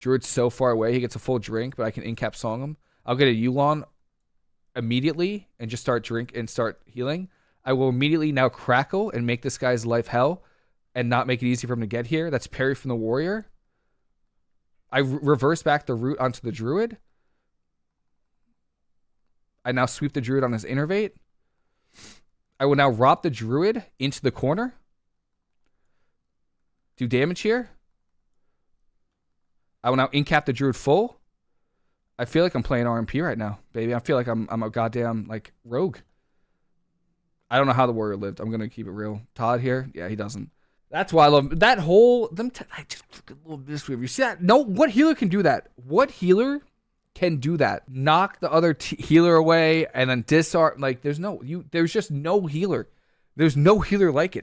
Druid's so far away, he gets a full drink, but I can incap song him. I'll get a Yu'lon immediately and just start drink and start healing. I will immediately now crackle and make this guy's life hell and not make it easy for him to get here. That's parry from the warrior. I re- reverse back the root onto the druid. I now sweep the druid on his innervate. I will now rob the druid into the corner. Do damage here. I will now incap the druid full. I feel like I'm playing RMP right now, baby. I feel like I'm I'm a goddamn like rogue. I don't know how the warrior lived. I'm gonna keep it real. Todd here, yeah, he doesn't. That's why I love that whole them. T- I just fucking love this You see that? No, what healer can do that? What healer can do that? Knock the other healer away and then disarm. Like there's no you. There's just no healer. There's no healer like it.